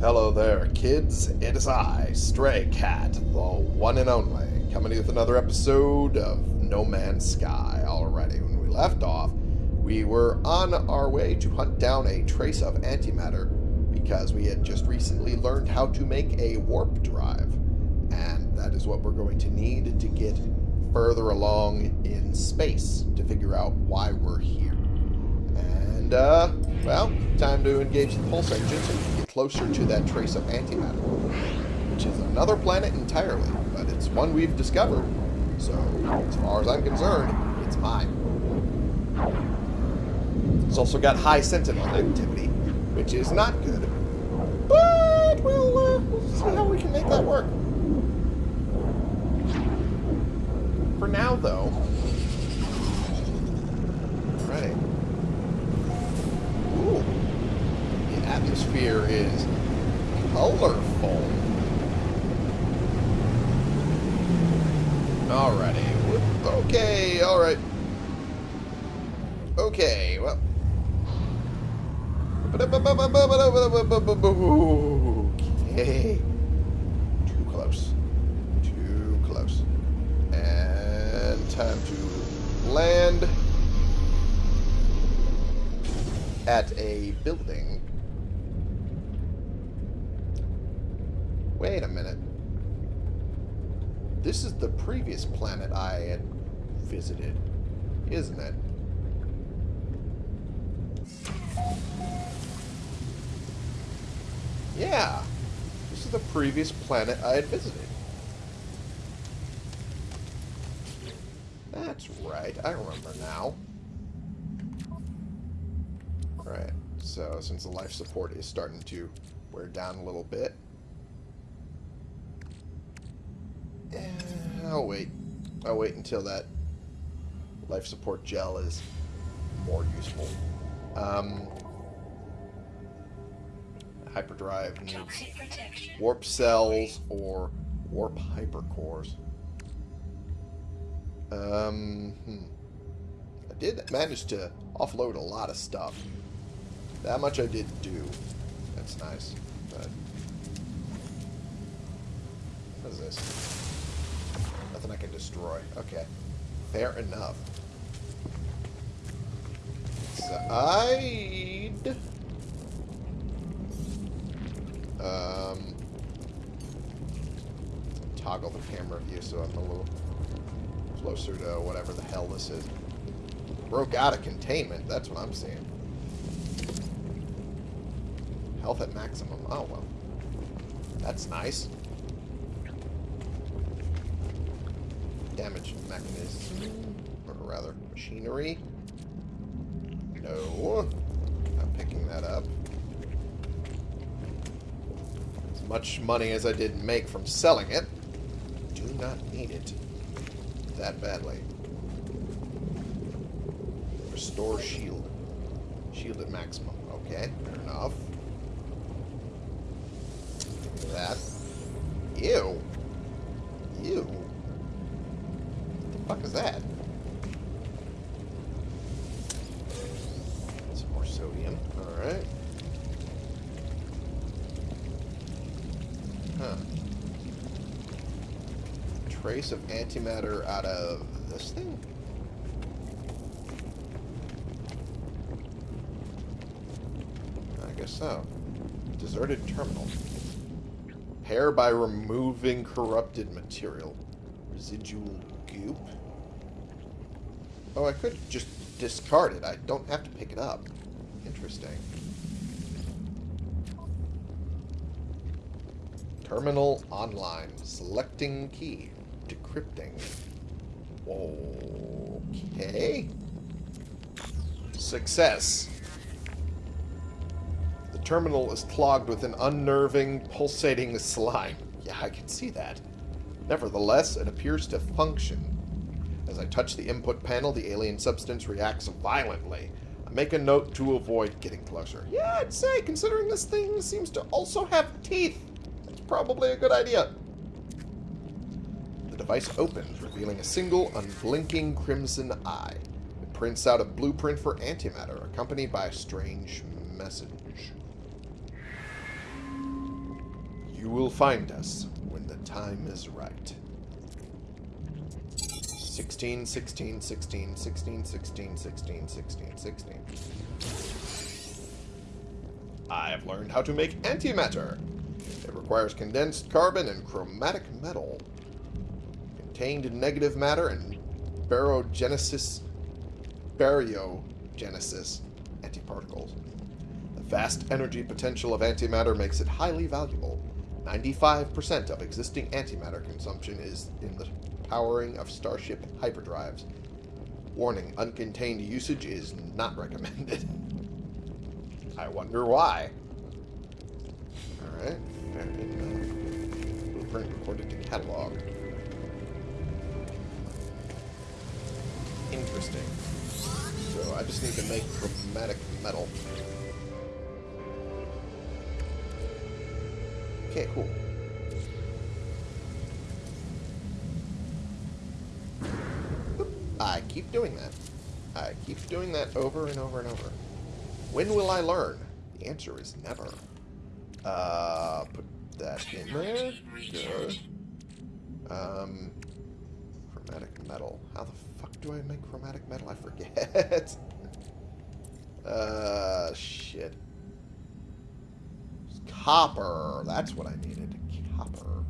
Hello there, kids. It is I, Stray Cat, the one and only, coming with another episode of No Man's Sky. Already, when we left off, we were on our way to hunt down a trace of antimatter because we had just recently learned how to make a warp drive. And that is what we're going to need to get further along in space to figure out why we're here. And, uh, well, time to engage the pulse engine closer to that trace of antimatter, which is another planet entirely, but it's one we've discovered. So, as far as I'm concerned, it's mine. It's also got high sentinel activity, which is not good. But we'll, uh, we'll see how we can make that work. For now, though. Alright. Ooh. The atmosphere is colorful. Alrighty. Okay, alright. Okay, well. Okay. Too close. Too close. And time to land at a building. Wait a minute. This is the previous planet I had visited, isn't it? Yeah. This is the previous planet I had visited. That's right. I remember now. Right. So, since the life support is starting to wear down a little bit. Eh, I'll wait. I'll wait until that life support gel is more useful. Um, hyperdrive needs warp cells or warp hypercores. Um, hmm. I did manage to offload a lot of stuff. That much I did do. That's nice. But what is this? I can destroy. Okay. Fair enough. Side. Um, toggle the camera view so I'm a little closer to whatever the hell this is. Broke out of containment. That's what I'm seeing. Health at maximum. Oh, well. That's nice. Damage mechanism. Or rather, machinery. No. Not picking that up. As much money as I did make from selling it, do not need it that badly. Restore shield. Shield at maximum. Okay, fair enough. That. Ew. Ew. Trace of antimatter out of this thing? I guess so. Deserted terminal. Repair by removing corrupted material. Residual goop. Oh, I could just discard it. I don't have to pick it up. Interesting. Terminal online. Selecting key. Decrypting. Okay. Success. The terminal is clogged with an unnerving, pulsating slime. Yeah, I can see that. Nevertheless, it appears to function. As I touch the input panel, the alien substance reacts violently. I make a note to avoid getting closer. Yeah, I'd say, considering this thing seems to also have teeth, that's probably a good idea. The device opens, revealing a single, unblinking crimson eye. It prints out a blueprint for antimatter, accompanied by a strange message. You will find us when the time is right. 16, 16, 16, 16, 16, 16, 16, 16. I have learned how to make antimatter. It requires condensed carbon and chromatic metal. Contained in negative matter and barogenesis baryogenesis antiparticles. The vast energy potential of antimatter makes it highly valuable. 95% of existing antimatter consumption is in the powering of Starship hyperdrives. Warning, uncontained usage is not recommended. I wonder why. Alright, blueprint recorded to catalog. Interesting. So I just need to make chromatic metal. Okay, cool. I keep doing that. I keep doing that over and over and over. When will I learn? The answer is never. Uh, put that in there. Good. Um, chromatic metal. How the fuck do I make chromatic metal? I forget. uh, shit. Copper. That's what I needed. Copper.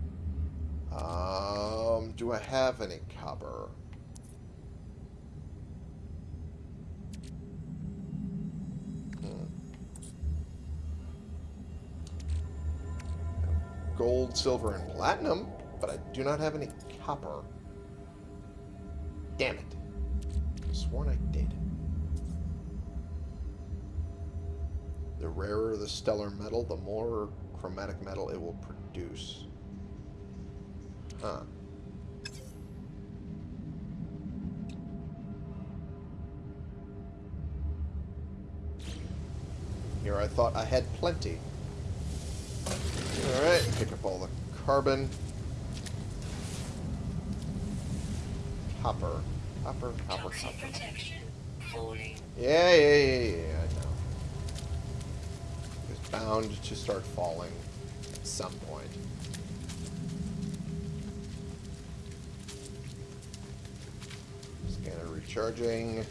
Um, do I have any copper? gold, silver, and platinum, but I do not have any copper. Damn it. Sworn I did. The rarer the stellar metal, the more chromatic metal it will produce. Huh. Here I thought I had plenty. Alright, pick up all the carbon. Copper. Copper, copper, copper. Yeah, yeah, yeah, yeah, I know. It's bound to start falling at some point. Scanner recharging.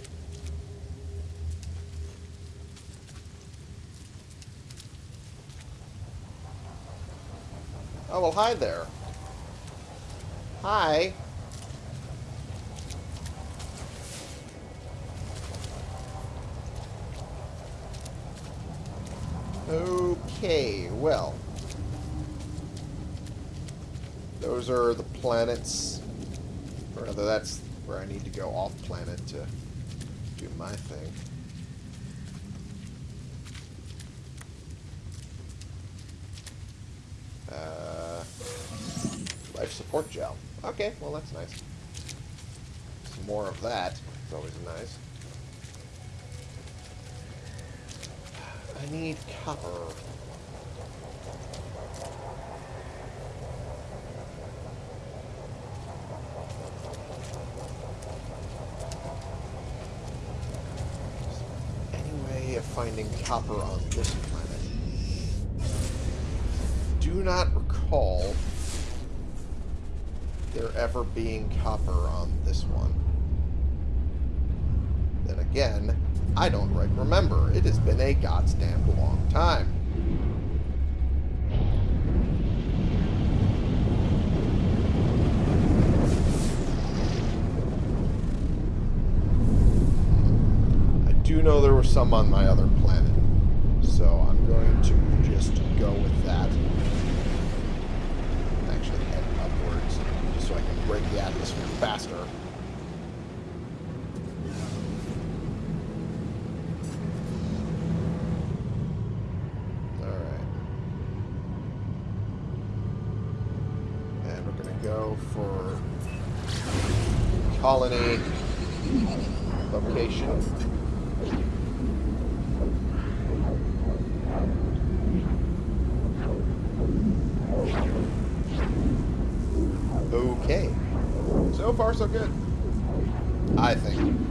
Oh, well, hi there. Hi. Okay, well. Those are the planets. Or rather, that's where I need to go off planet to do my thing. Uh, life support gel. Okay, well that's nice. Some more of that. It's always nice. I need copper. Any way of finding copper on this planet? Do not recall there ever being copper on this one. Then again, I don't right remember. It has been a goddamn long time. I do know there were some on my other planet. So I'm going to just go with that. Actually head upwards, just so I can break the atmosphere faster. Colony location. Okay. So far, so good. I think.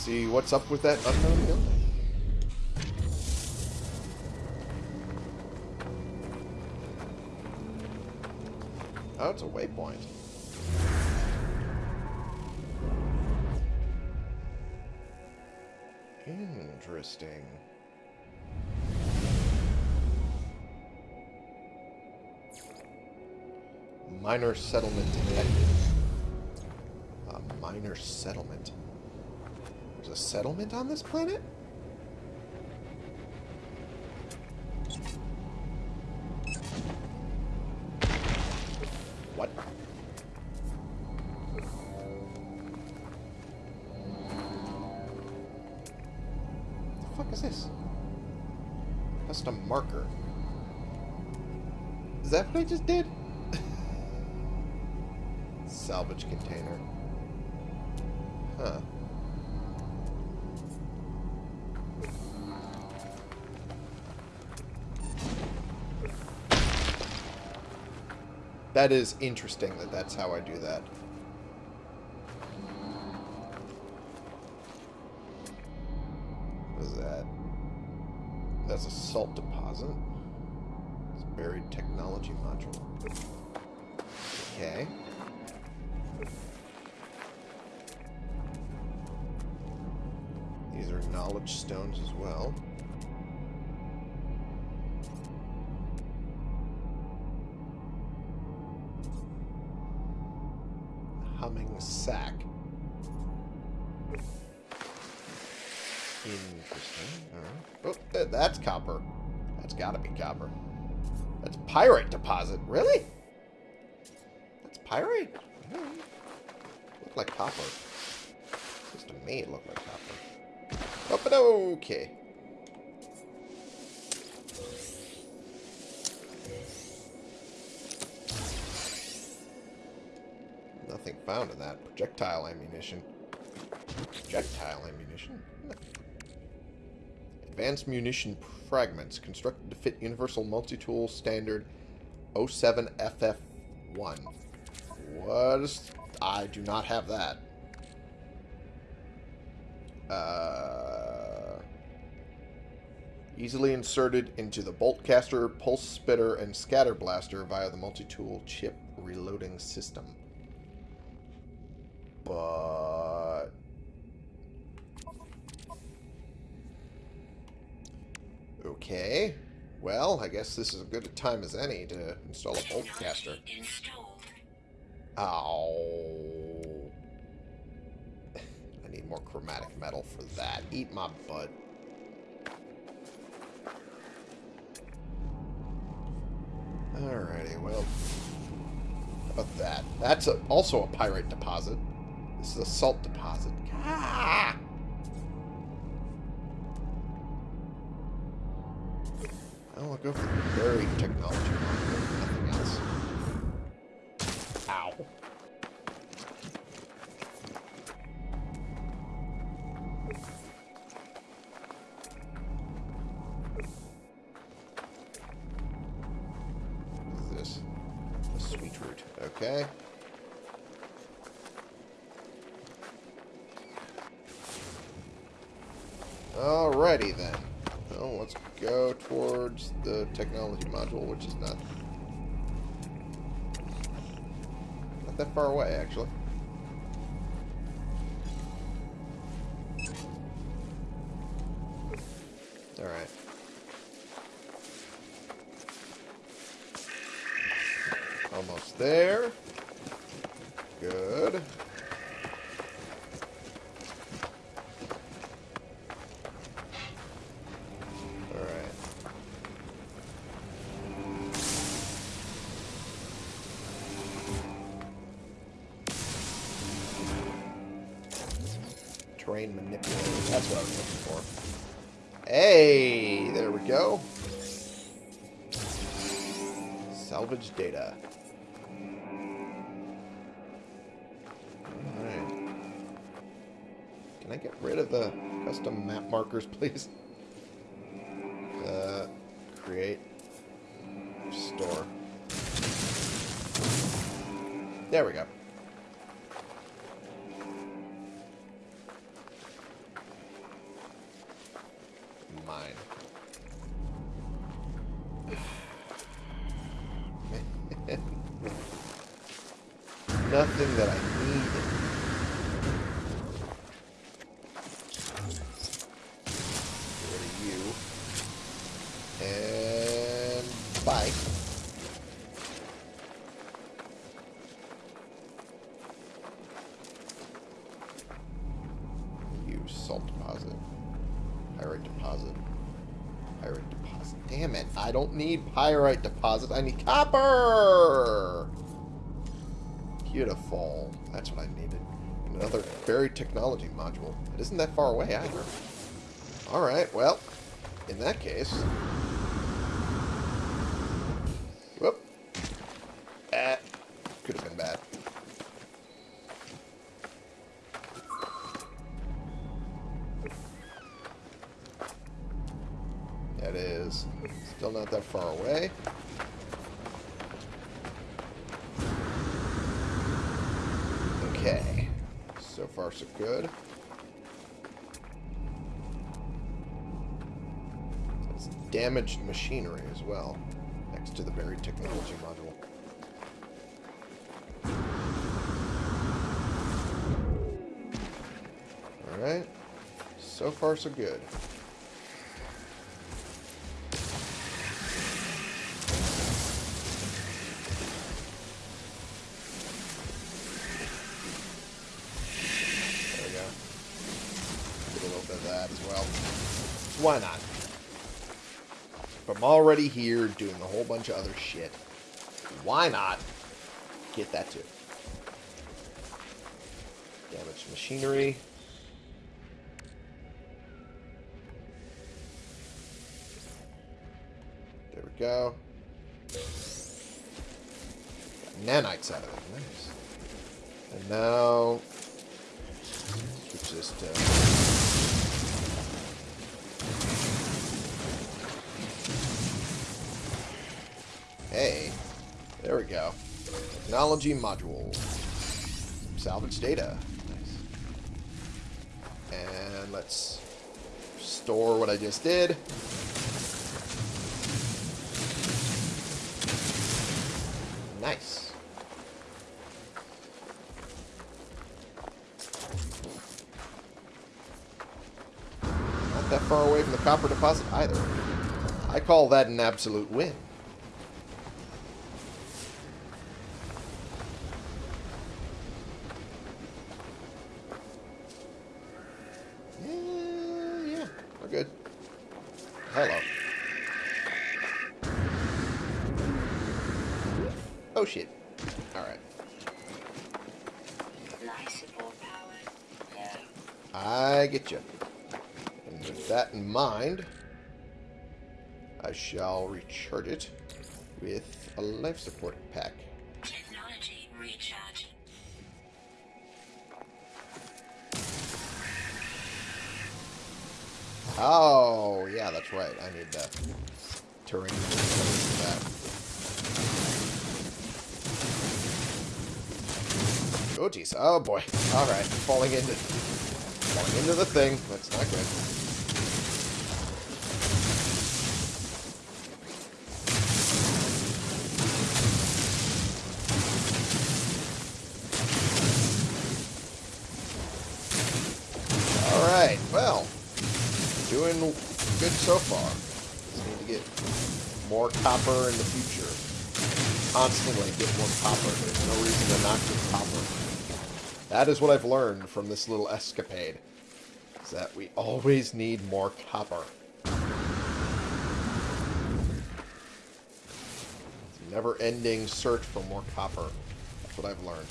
See what's up with that unknown building. Oh, it's a waypoint. Interesting. Minor settlement detected. A minor settlement. A settlement on this planet? That is interesting that that's how I do that. Interesting. Oh, uh, that's copper. That's gotta be copper. That's pyrite deposit. Really? That's pyrite? Alright. Look like copper. Just to me, it looked like copper. Oh, but okay. Nothing found in that. Projectile ammunition. Projectile ammunition? Advanced munition fragments constructed to fit Universal Multi-Tool Standard 07FF1. What is... I do not have that. Uh, easily inserted into the bolt caster, pulse spitter, and scatter blaster via the multi-tool chip reloading system. But okay, well, I guess this is as good a time as any to install a bolt caster. Ow. I need more chromatic metal for that. Eat my butt. Alrighty, well. How about that? That's a, also a pyrite deposit. This is a salt deposit. Ah! I'll go for the buried technology. Nothing else. Ow. Sweet root. Okay. Alrighty then. Let's go towards the technology module, which is not not that far away, actually. Please? Uh, create. Store. There we go. Mine. Nothing that I need pyrite deposit. I need copper! Beautiful. That's what I needed. Another buried technology module. It isn't that far away either. Alright, well, in that case... that far away. Okay. So far, so good. It's damaged machinery as well, next to the buried technology module. Alright. So far, so good. I'm already here doing a whole bunch of other shit, why not get that too? Damaged machinery. There we go. Got nanites out of it. Nice. And now switch uh, this there we go. Technology module. Salvage data. Nice. And let's store what I just did. Nice. Not that far away from the copper deposit either. I call that an absolute win. Mind, I shall recharge it with a life support pack. Technology recharge. Oh, yeah, that's right. I need the terrain for that. Oh, jeez. Oh, boy. All right. Falling into, falling into the thing. That's not good. Copper in the future. Constantly get more copper. There's no reason to not get copper. That is what I've learned from this little escapade. Is that we always need more copper. Never-ending search for more copper. That's what I've learned.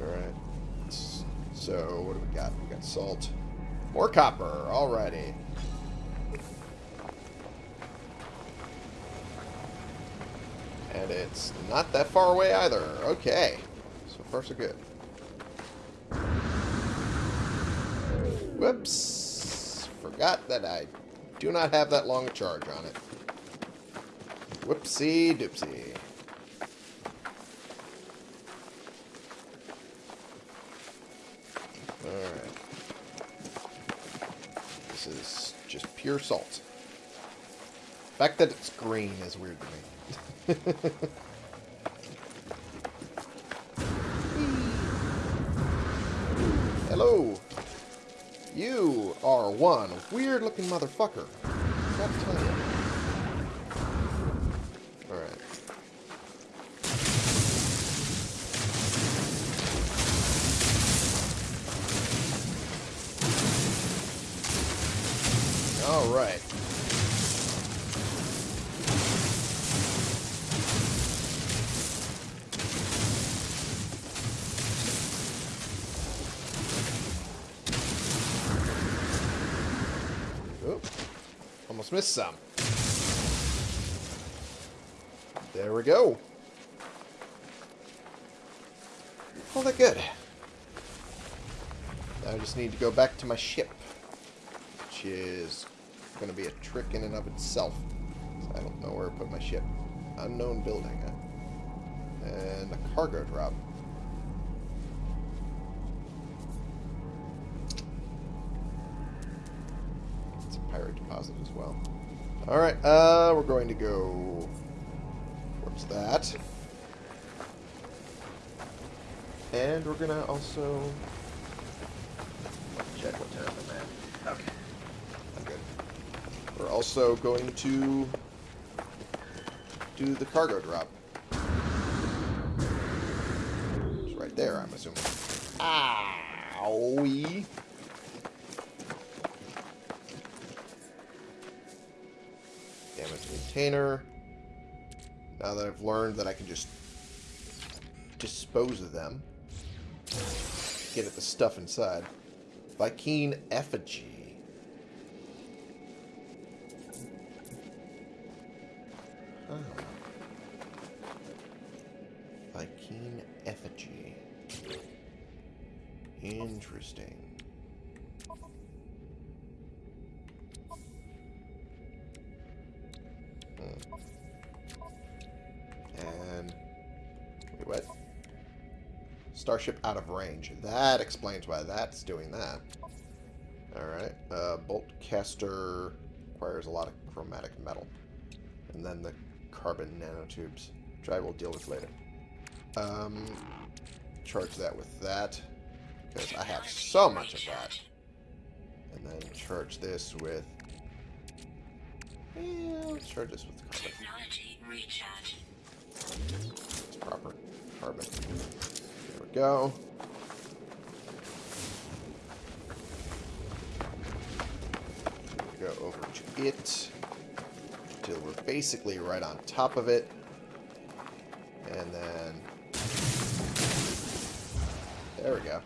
Alright. So, what do we got? We got salt. More copper. Alrighty. And it's not that far away either. Okay. So far, so good. Whoops. Forgot that I do not have that long a charge on it. Whoopsie doopsie. Alright. This is just pure salt. The fact that it's green is weird to me. Hello. You are one weird looking motherfucker. Gotta tell you. Alright. Alright. Oop. Almost missed some. There we go. All that good. Now I just need to go back to my ship. Which is going to be a trick in and of itself. I don't know where to put my ship. Unknown building. Huh? And a cargo drop. It's a pyrite deposit as well. Alright, uh, we're going to go towards that. And we're going to also check what time I'm at. Okay. I'm good. We're also going to do the cargo drop. It's right there, I'm assuming. Owie. Damage container. Now that I've learned that I can just dispose of them. Get at the stuff inside. Vy'keen effigy. Oh. Huh. Vy'keen effigy. Interesting. Starship out of range. That explains why that's doing that. Alright. Uh, bolt caster requires a lot of chromatic metal. And then the carbon nanotubes, which I will deal with later. Um, charge that with that, because I have so much of that. And then charge this with... Yeah, let's charge this with carbon. Technology recharge. It's proper carbon. Go. Go over to it till we're basically right on top of it. And then there we go.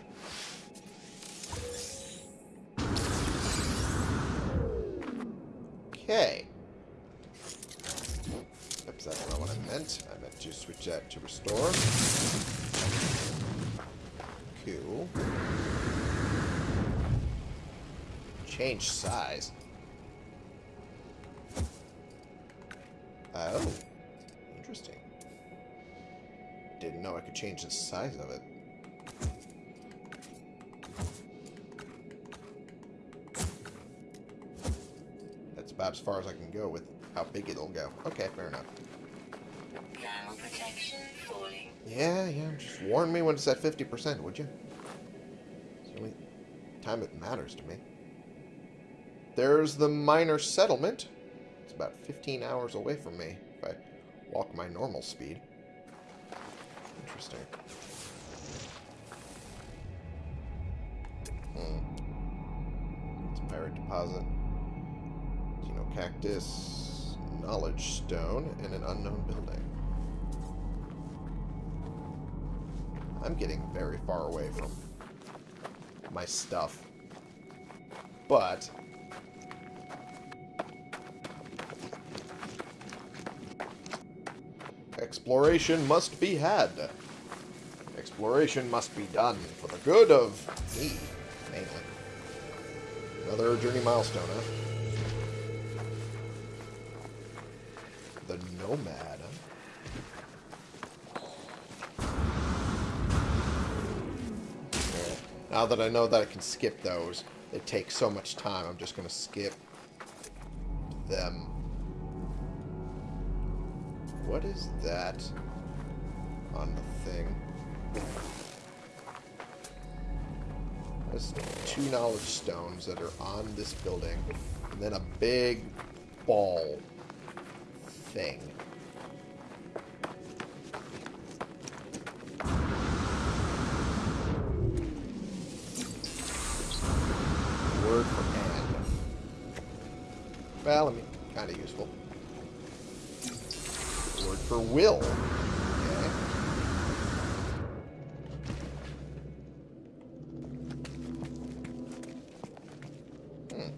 Okay. Oops, that's what I meant. I meant to switch that to restore. Change size. Oh. Interesting. Didn't know I could change the size of it. That's about as far as I can go with how big it'll go. Okay, fair enough. Yeah, yeah, just warn me when it's at 50%, would you? It's the only time it matters to me. There's the minor settlement. It's about 15 hours away from me if I walk my normal speed. Interesting. Hmm. It's a pyrite deposit. Cactus, knowledge stone, and an unknown building. I'm getting very far away from my stuff. But exploration must be had. Exploration must be done for the good of me, mainly. Another journey milestone, huh? The Nomad, huh? Yeah. Now that I know that I can skip those, they take so much time, I'm just going to skip them. What is that on the thing? There's two knowledge stones that are on this building, and then a big ball thing. Word for hand. Well, I mean, kind of useful. Word for will. Okay. Hmm.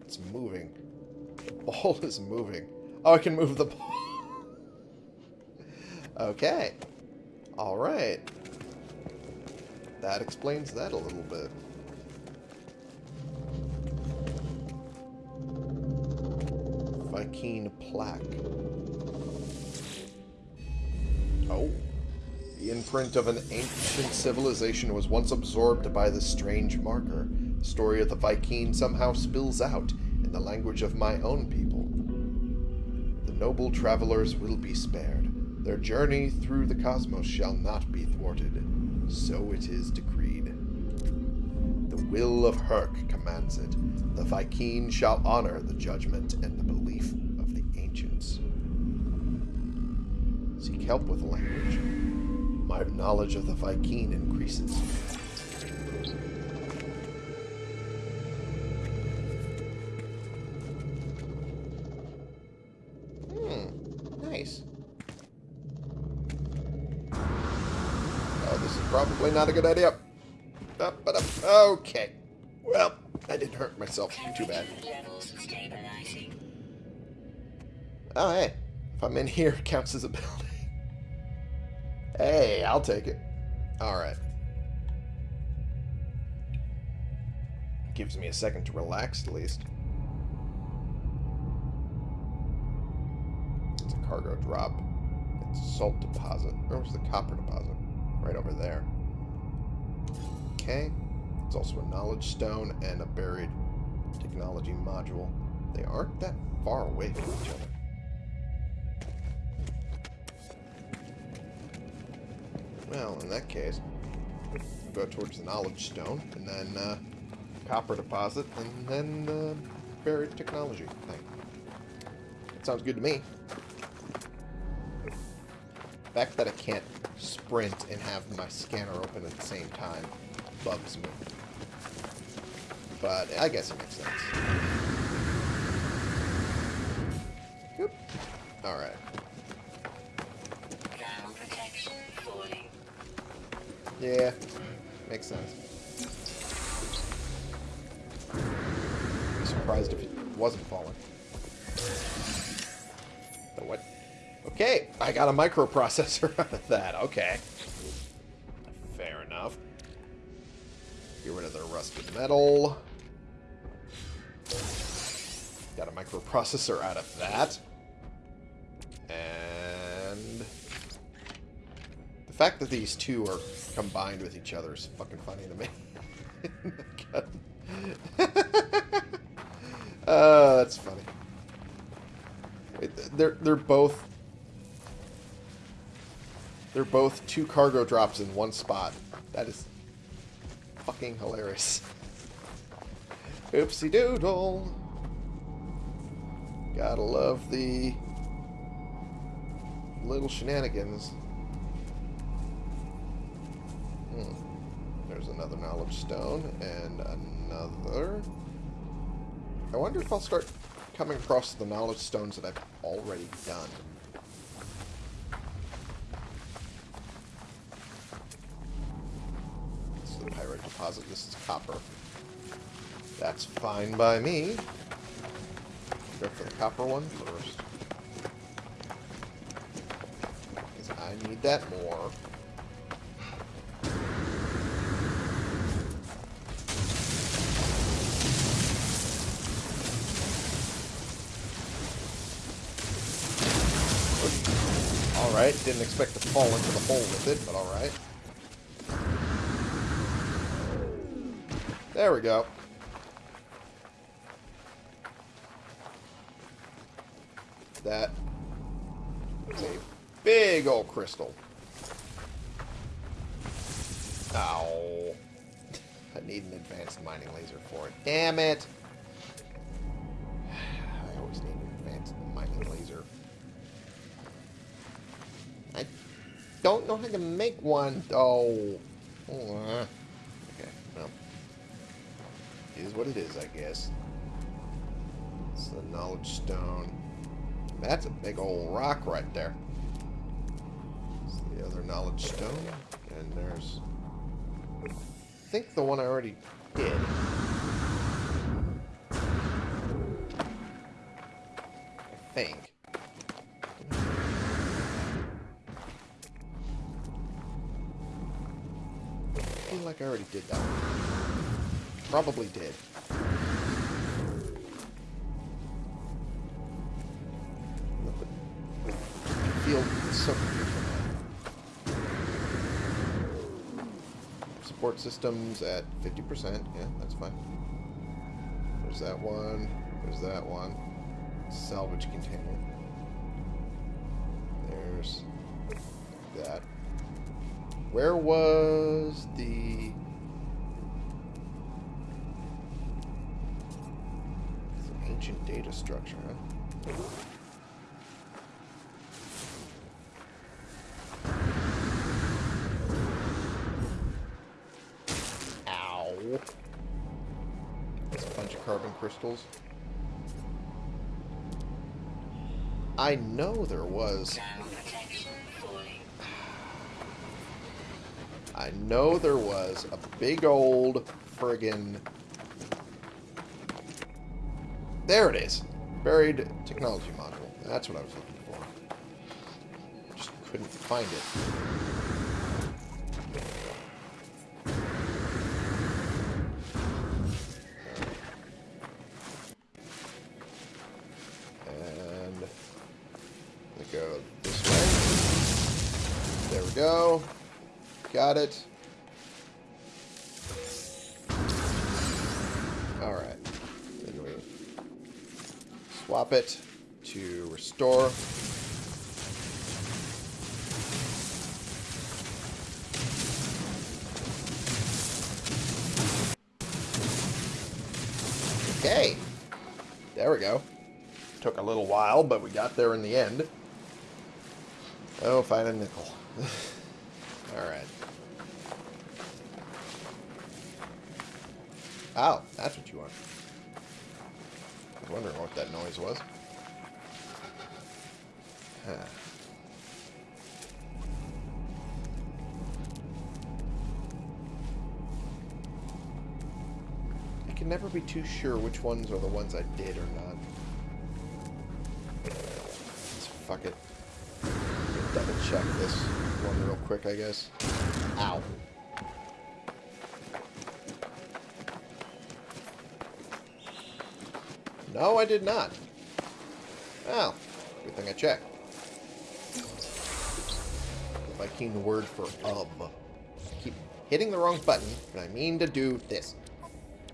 It's moving. The ball is moving. Oh, I can move the ball. okay. Alright. That explains that a little bit. Plaque. Oh. The imprint of an ancient civilization was once absorbed by this strange marker. The story of the Vy'keen somehow spills out in the language of my own people. The noble travelers will be spared. Their journey through the cosmos shall not be thwarted. So it is decreed. The will of Hirk commands it. The Vy'keen shall honor the judgment and the belief of the ancients. Seek help with language. My knowledge of the Vy'keen increases. Hmm, nice. Oh, this is probably not a good idea. Up, but up. Okay. Well, I didn't hurt myself too bad. Oh, hey. If I'm in here, it counts as a building. Hey, I'll take it. Alright. Gives me a second to relax, at least. It's a cargo drop. It's a salt deposit. Where's the copper deposit? Right over there. Okay. It's also a knowledge stone and a buried technology module. They aren't that far away from each other. Well, in that case, go towards the knowledge stone, and then uh, copper deposit, and then uh, buried technology thing. That sounds good to me. The fact that I can't sprint and have my scanner open at the same time bugs me. But I guess it makes sense. Alright. Yeah, makes sense. Be surprised if it wasn't falling. But what? Okay, I got a microprocessor out of that. Okay. Fair enough. Get rid of the rusted metal. Got a microprocessor out of that. And The fact that these two are combined with each other is fucking funny to me. uh, that's funny. They're they're both they're both two cargo drops in one spot. That is fucking hilarious. Oopsie doodle. Gotta love the little shenanigans. Another knowledge stone and another. I wonder if I'll start coming across the knowledge stones that I've already done. This is the pyrite deposit. This is copper. That's fine by me. Go for the copper one first. Because I need that more. Alright, didn't expect to fall into the hole with it, but alright. There we go. That is a big old crystal. Ow. I need an advanced mining laser for it. Damn it! Don't know how to make one, though. Uh, Okay, well. It is what it is, I guess. It's the knowledge stone. That's a big old rock right there. It's the other knowledge stone. And there's... I think the one I already did. I think. Like I already did that. Probably did. Feel so. Support systems at 50%. Yeah, that's fine. There's that one. There's that one. Salvage container. There's that. Where was the... structure, huh? Ow. A bunch of carbon crystals. I know there was. I know there was a big old friggin... There it is. Buried technology module. That's what I was looking for. Just couldn't find it. It to restore. Okay. There we go. Took a little while, but we got there in the end. Oh, find a nickel. Alright. Oh, that's what you want. I was wondering what that noise was. Huh. I can never be too sure which ones are the ones I did or not. Let's fuck it. Double check this one real quick, I guess. Ow. No, I did not. Oh, good thing I checked. Vy'keen word for um. I keep hitting the wrong button, and I mean to do this.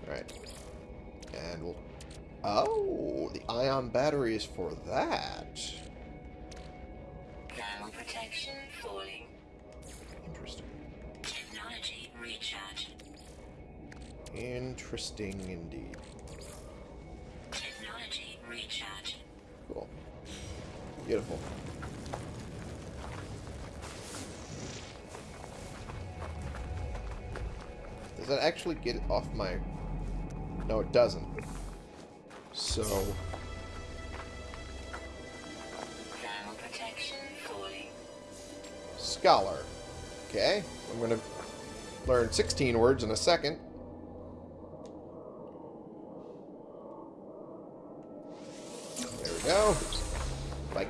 Alright. And we'll... Oh, the ion battery is for that. Thermal protection falling. Interesting. Technology recharge. Interesting indeed. Beautiful. Does that actually get it off my... No, it doesn't. So, Thermal protection falling. scholar. Okay, I'm going to learn 16 words in a second. There we go.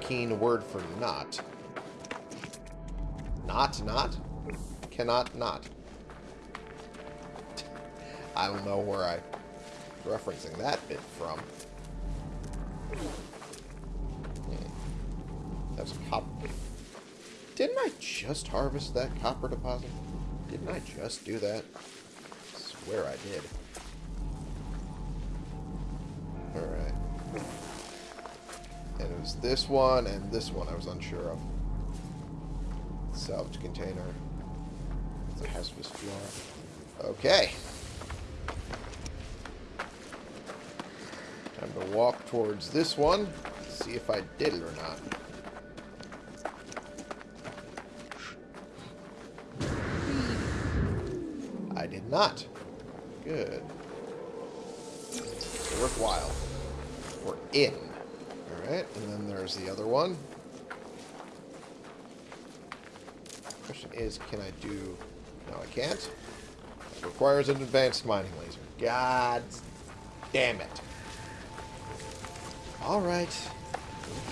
Vy'keen word for not. Not, not? Cannot not. I don't know where I'm referencing that bit from. Hmm. That's copper. Didn't I just harvest that copper deposit? Didn't I just do that? I swear I did. Was this one and this one I was unsure of. Salvage container. It's a hazardous floor. Okay. Time to walk towards this one. See if I did it or not. I did not. Good. Worthwhile. We're in. Alright, and then there's the other one. Question is, can I do... No, I can't. It requires an advanced mining laser. God damn it. Alright.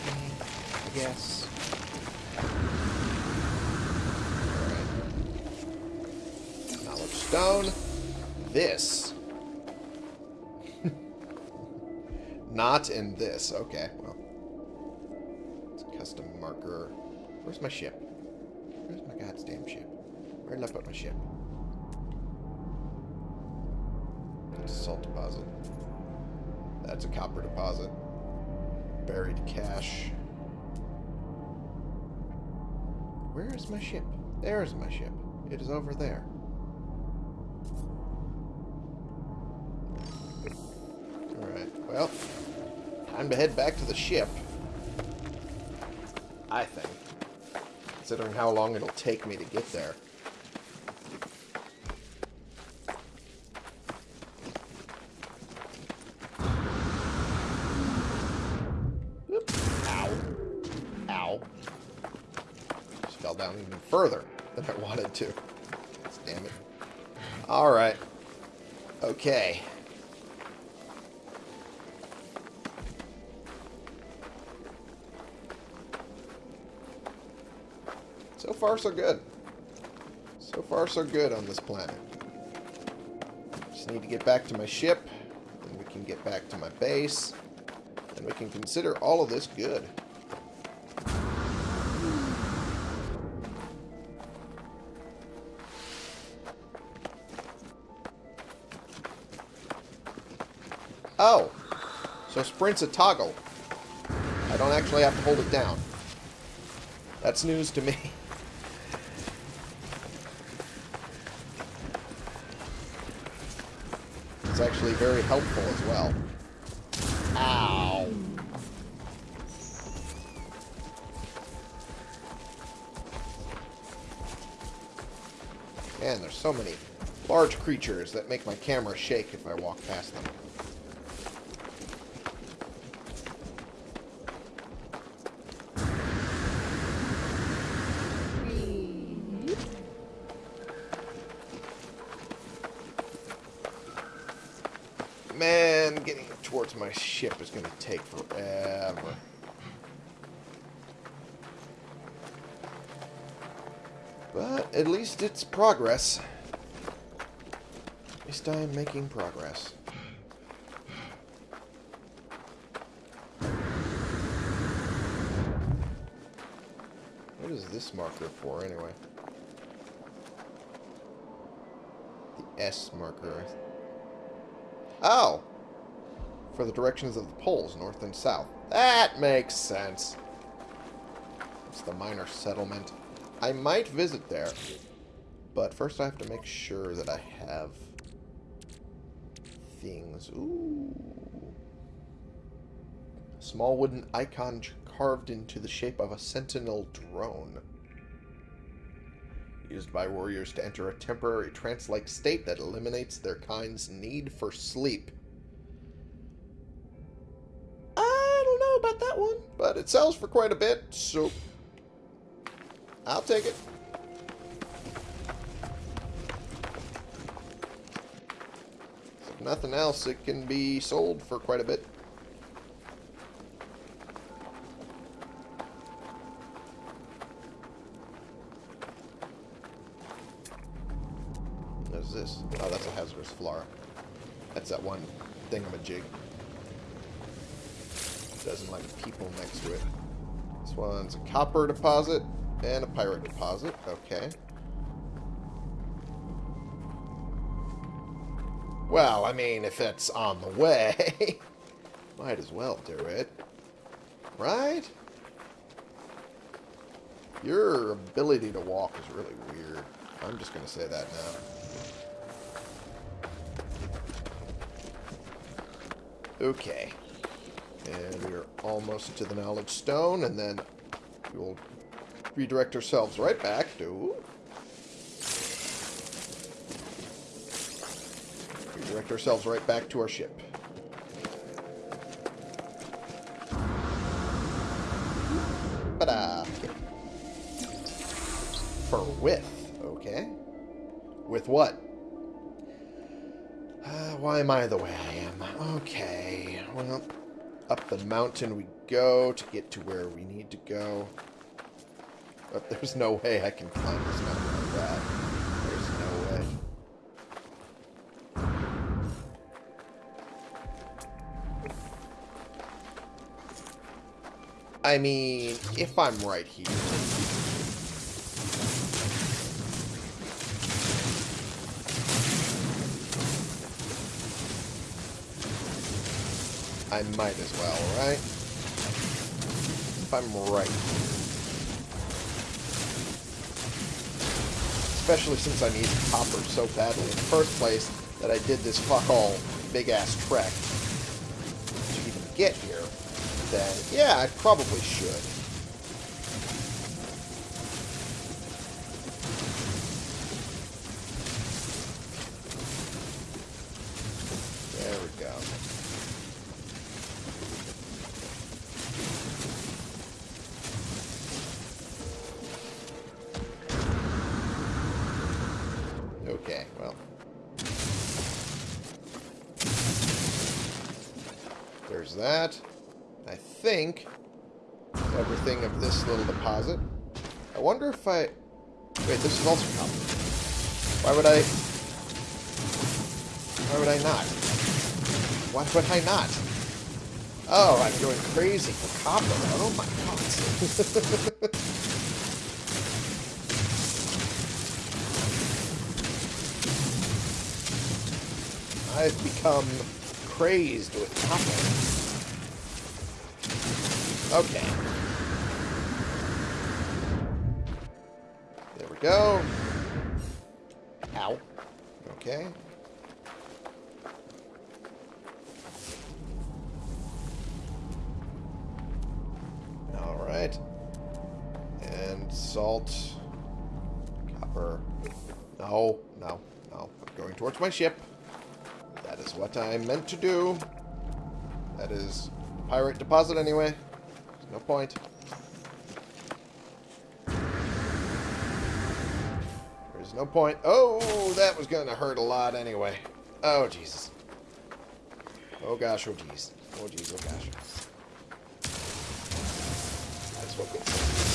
Okay, I guess. Alright. Knowledge stone. This. Not in this. Okay, well. Marker. Where's my ship? Where's my goddamn ship? Where did I put my ship? That's a salt deposit. That's a copper deposit. Buried cache. Where is my ship? There's my ship. It is over there. Alright, well, time to head back to the ship. I think. Considering how long it'll take me to get there. Fell down even further than I wanted to. Damn it. Alright. Okay. Far, so good. So far, so good on this planet. Just need to get back to my ship, then we can get back to my base, and we can consider all of this good. Oh! So sprint's a toggle. I don't actually have to hold it down. That's news to me. It's actually very helpful as well. Ow. Man, there's so many large creatures that make my camera shake if I walk past them. Man, getting towards my ship is going to take forever. But at least it's progress. At least I am making progress. What is this marker for, anyway? The S marker. Oh! For the directions of the poles, north and south. That makes sense. It's the minor settlement. I might visit there. But first I have to make sure that I have things. Ooh. A small wooden icon carved into the shape of a sentinel drone. Used by warriors to enter a temporary trance-like state that eliminates their kind's need for sleep. That one, but it sells for quite a bit, so I'll take it. If nothing else, it can be sold for quite a bit. What is this? Oh, that's a hazardous flora. That's that one thingamajig. Doesn't like people next to it. This one's a copper deposit and a pyrite deposit. Okay. Well, I mean, if it's on the way, might as well do it. Right? Your ability to walk is really weird. I'm just going to say that now. Okay. And we're almost to the Knowledge Stone, and then we'll redirect ourselves right back to... Redirect ourselves right back to our ship. For with, okay. With what? Uh, why am I the way I am? Okay, well, up the mountain we go to get to where we need to go. But there's no way I can climb this mountain like that. There's no way. I mean, if I'm right here... I might as well, right? If I'm right Especially since I need copper so badly in the first place that I did this fuck all big ass trek to even get here, then yeah, I probably should. My god. I've become crazed with copper. Okay. There we go. Ow. Okay. Salt. Copper. No, no, no. I'm going towards my ship. That is what I meant to do. That is pyrite deposit anyway. There's no point. There's no point. Oh, that was going to hurt a lot anyway. Oh, Jesus. Oh, gosh. Oh, jeez. Oh, jeez. Oh, gosh. That's what we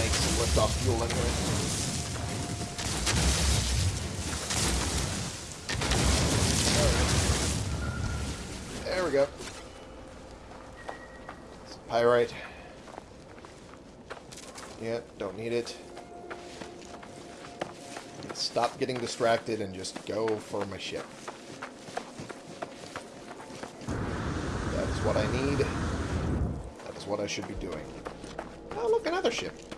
make some liftoff fuel. There we go. Some pyrite. Yeah, don't need it. Stop getting distracted and just go for my ship. That is what I need. That is what I should be doing. Oh, look, another ship.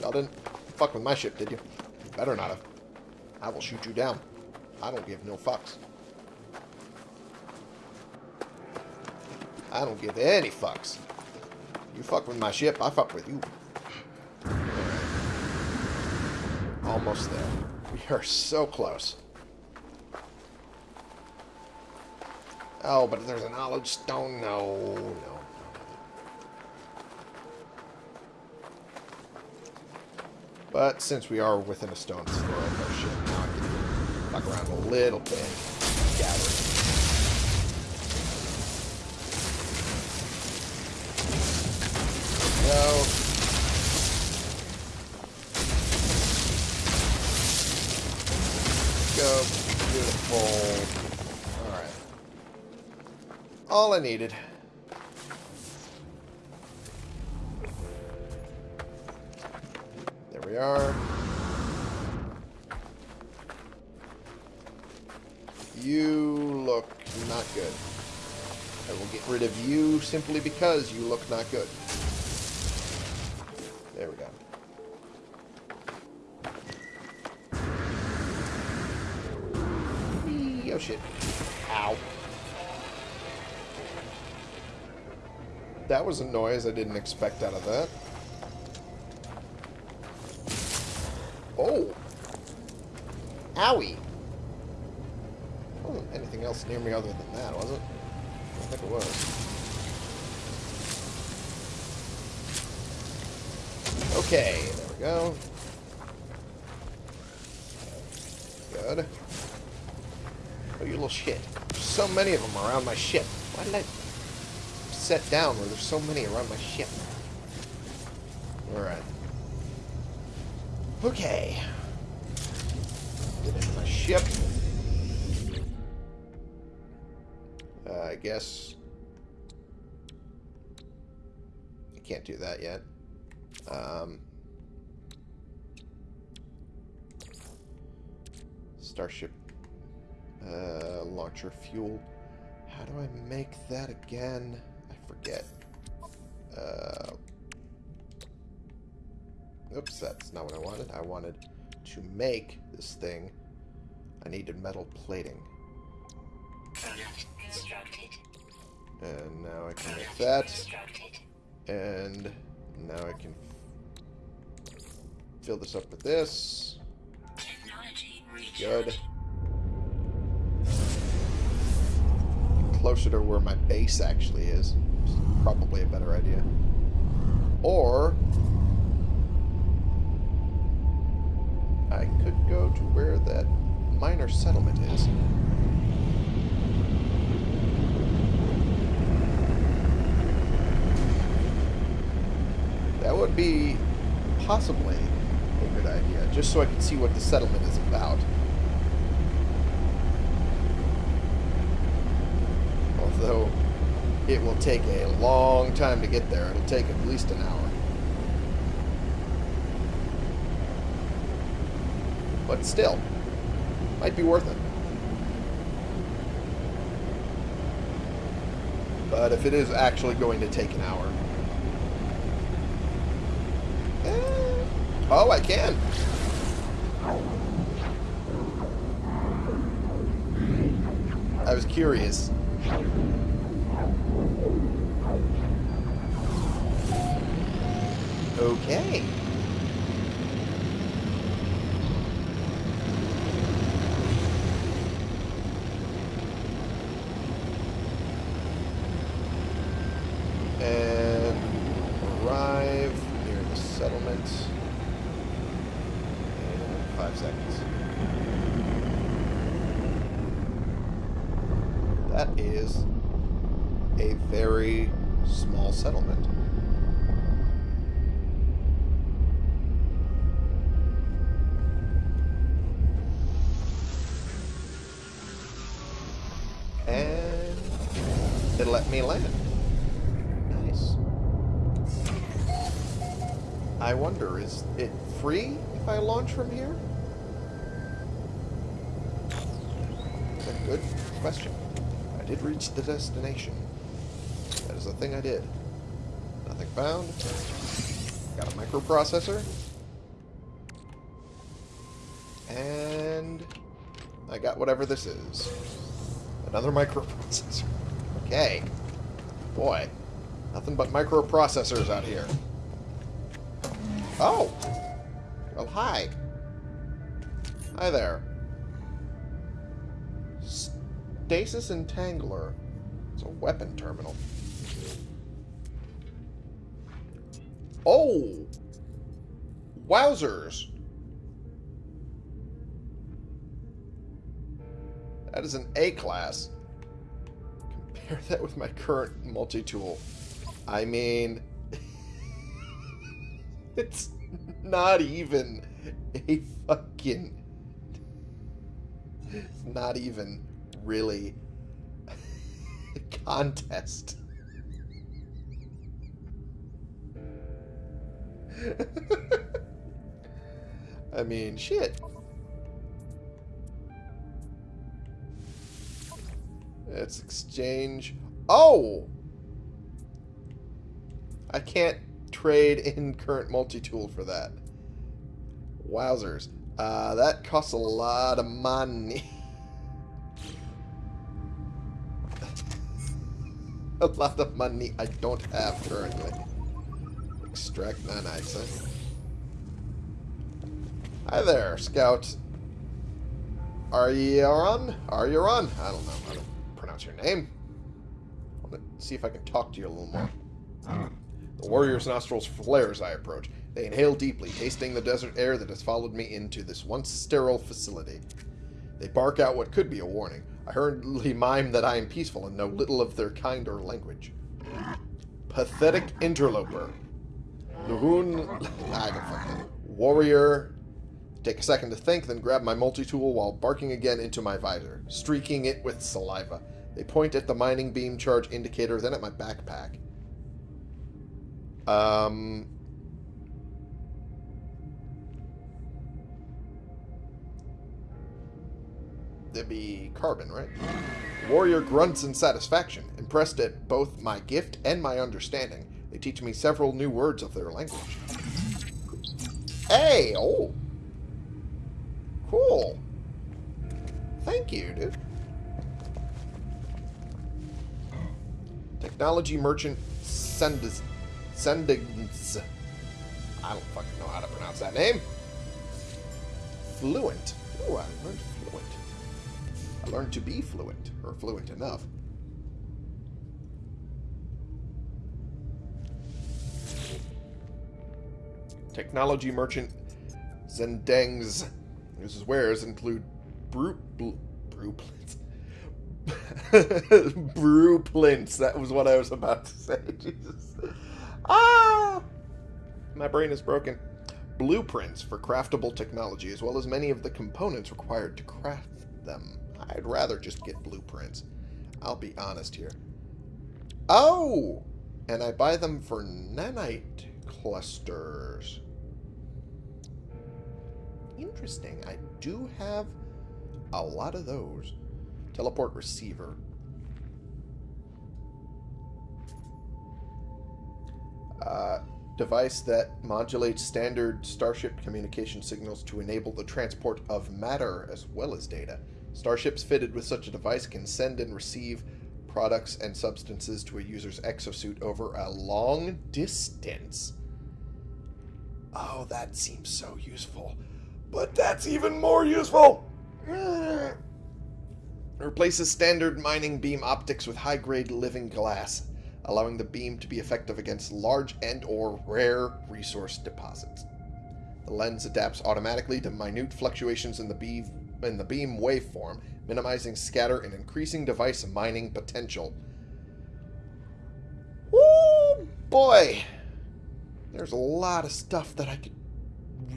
Y'all didn't fuck with my ship, did you? You better not have. I will shoot you down. I don't give no fucks. I don't give any fucks. You fuck with my ship, I fuck with you. Almost there. We are so close. Oh, but there's a knowledge stone. No, no. But since we are within a stone's throw of our ship, now I can fuck around a little bit. Gather. Go. Go. Beautiful. Alright. All I needed. Simply because you look not good. There we go. Oh shit. Ow. That was a noise I didn't expect out of that. Oh! Owie! Wasn't anything else near me other than that, was it? I think it was. Okay, there we go. Good. Oh, you little shit. There's so many of them around my ship. Why did I set down where there's so many around my ship? Starship uh, launcher fuel. How do I make that again? I forget. Uh, oops, that's not what I wanted. I wanted to make this thing. I needed metal plating. And now I can make that. And now I can fill this up with this. Good. Closer to where my base actually is. Probably a better idea. Or I could go to where that minor settlement is. That would be possibly a good idea, just so I can see what the settlement is about. Although it will take a long time to get there. It'll take at least an hour. But still, might be worth it. But if it is actually going to take an hour, Eh, Oh, I can. I was curious. Okay. And arrive near the settlement in five seconds. That is a very small settlement. Launch from here? That's a good question. I did reach the destination. That is a thing I did. Nothing found. Got a microprocessor. And I got whatever this is. Another microprocessor. Okay. Boy. Nothing but microprocessors out here. Oh! Well, hi. Hi there. Stasis Entangler. It's a weapon terminal. Oh! Wowzers! That is an A-class. Compare that with my current multi-tool. I mean... it's not even a fucking... Not even really a contest. I mean, shit. Let's exchange. Oh! I can't trade in current multi-tool for that. Wowzers. Uh, that costs a lot of money. a lot of money I don't have currently. Extract nanites, huh? Hi there, Scout. Are you on? Are you on? I don't know how to pronounce your name. I to see if I can talk to you a little more. The warrior's nostrils flare as I approach. They inhale deeply, tasting the desert air that has followed me into this once sterile facility. They bark out what could be a warning. I hurriedly mime that I am peaceful and know little of their kind or language. Pathetic interloper. Luhun... I don't fucking... Warrior... Take a second to think, then grab my multi-tool while barking again into my visor, streaking it with saliva. They point at the mining beam charge indicator, then at my backpack. Um... That'd be carbon, right? Warrior grunts in satisfaction, impressed at both my gift and my understanding. They teach me several new words of their language. Hey! Oh! Cool. Thank you, dude. Technology merchant Sendiz... Sendiz... I don't fucking know how to pronounce that name. Fluent. Ooh, I learned fluent. I learned to be fluent, or fluent enough. Technology merchant Zendeng's. His wares include brew, brew, brewplints. brewplints. That was what I was about to say. Jesus. Ah! My brain is broken. Blueprints for craftable technology, as well as many of the components required to craft them. I'd rather just get blueprints. I'll be honest here. Oh! And I buy them for nanite clusters. Interesting. I do have a lot of those. Teleport receiver. Uh, device that modulates standard Starship communication signals to enable the transport of matter as well as data. Starships fitted with such a device can send and receive products and substances to a user's exosuit over a long distance. Oh, that seems so useful. But that's even more useful! Replaces standard mining beam optics with high-grade living glass, allowing the beam to be effective against large and or rare resource deposits. The lens adapts automatically to minute fluctuations in the beam, in the beam waveform, minimizing scatter and increasing device mining potential. Woo! Boy! There's a lot of stuff that I could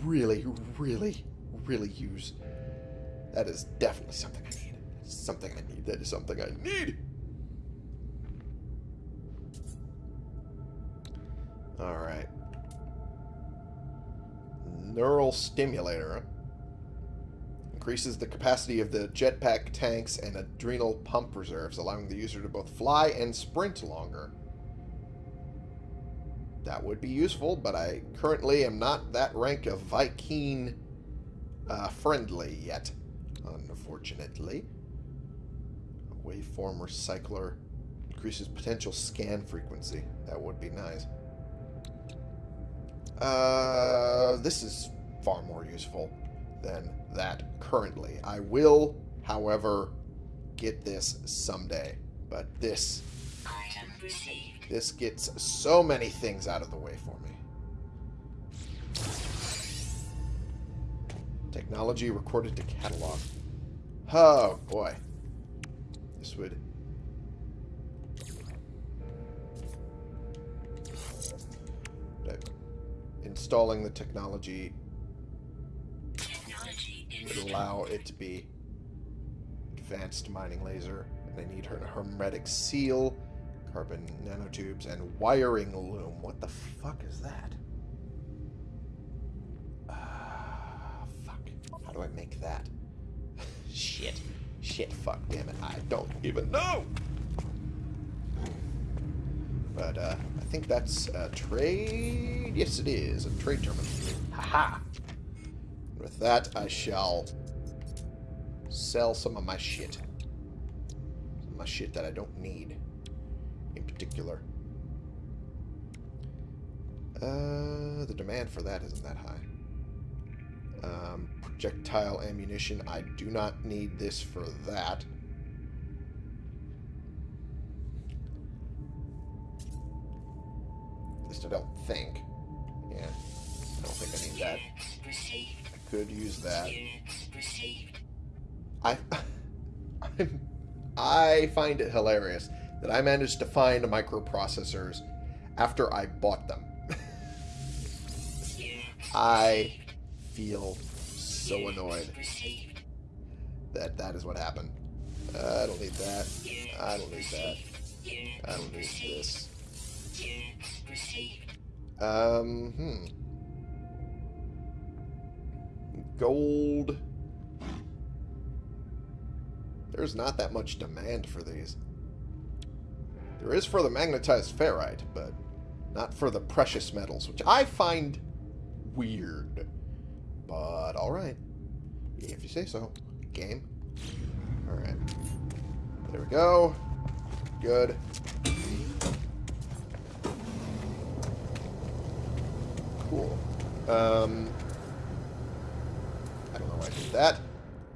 really, really, really use. That is definitely something I need. Something I need. That is something I need. Alright. Neural stimulator. Increases the capacity of the jetpack tanks and adrenal pump reserves, allowing the user to both fly and sprint longer. That would be useful, but I currently am not that rank of Vy'keen uh, friendly yet, unfortunately. Waveform recycler increases potential scan frequency. That would be nice. Uh, this is far more useful than that currently. I will, however, get this someday. But this... This gets so many things out of the way for me. Technology recorded to catalog. Oh, boy. This would... Installing the technology Technology would allow it to be advanced mining laser. And I need her hermetic seal, carbon nanotubes, and wiring loom. What the fuck is that? Ah, fuck. How do I make that? Shit. Shit, fuck, damn it. I don't even know! But, uh, think that's a trade... Yes, it is. A trade terminal. Haha! With that, I shall sell some of my shit. Some my shit that I don't need, in particular. Uh, the demand for that isn't that high. Um, projectile ammunition. I do not need this for that. Least I don't think. Yeah, I don't think I need that. I could use that. I, I'm, I find it hilarious that I managed to find microprocessors after I bought them. I feel so annoyed that that is what happened. Uh, I don't need that. I don't need that. I don't need this. Received. Um, hmm. Gold. There's not that much demand for these. There is for the magnetized ferrite, but not for the precious metals, which I find weird. But alright. If you say so. Game. Alright. There we go. Good. Cool. Um, I don't know why I did that.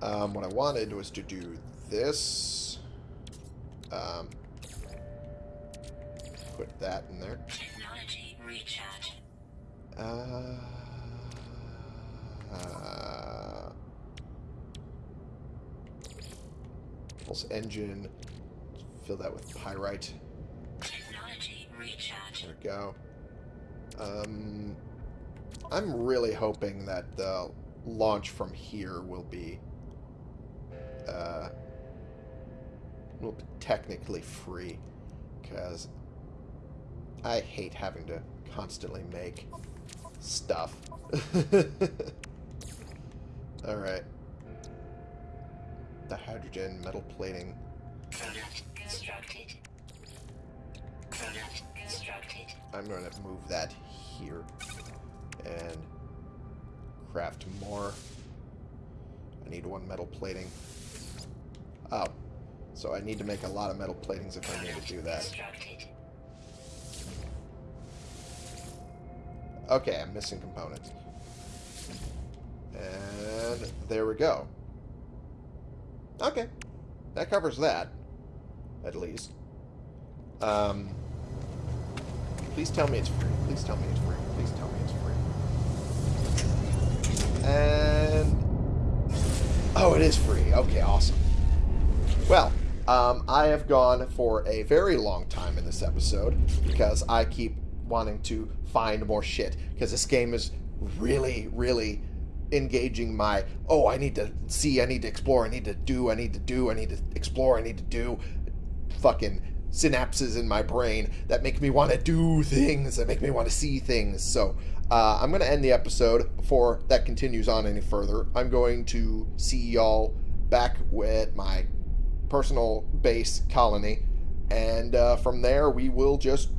Um, what I wanted was to do this. Um, put that in there. Technology recharge. Uh, uh, pulse engine. Fill that with pyrite. Technology recharge. There we go. Um, I'm really hoping that the launch from here will be uh, will be technically free because I hate having to constantly make stuff. All right. The hydrogen metal plating. Product constructed. Product constructed. I'm going to move that here and craft more. I need one metal plating. Oh, so I need to make a lot of metal platings if I need to do that. Okay, I'm missing components. And there we go. Okay, that covers that, at least. Um, please tell me it's free. Please tell me it's free. Please tell me it's free. And oh, it is free. Okay, awesome. Well, um, I have gone for a very long time in this episode because I keep wanting to find more shit because this game is really, really engaging my oh I need to see I need to explore I need to do I need to do I need to explore I need to do fucking synapses in my brain that make me want to do things, that make me want to see things. So uh, I'm going to end the episode before that continues on any further. I'm going to see y'all back with my personal base colony, and uh, from there we will just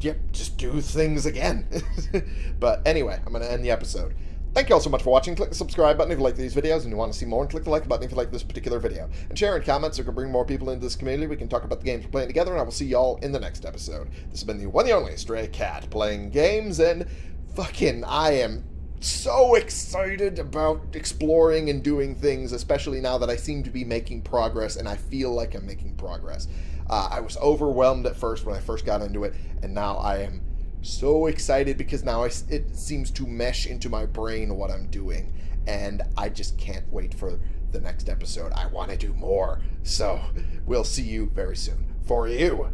yep, just do things again. but anyway, I'm going to end the episode. Thank you all so much for watching. Click the subscribe button if you like these videos and you want to see more, and click the like button if you like this particular video. And share and comment so we can bring more people into this community. We can talk about the games we're playing together, and I will see y'all in the next episode. This has been the one and only Stray Cat playing games, and fucking I am so excited about exploring and doing things, especially now that I seem to be making progress, and I feel like I'm making progress. Uh, I was overwhelmed at first when I first got into it, and now I am so excited because now I, it seems to mesh into my brain what I'm doing. And I just can't wait for the next episode. I want to do more. So we'll see you very soon. For you,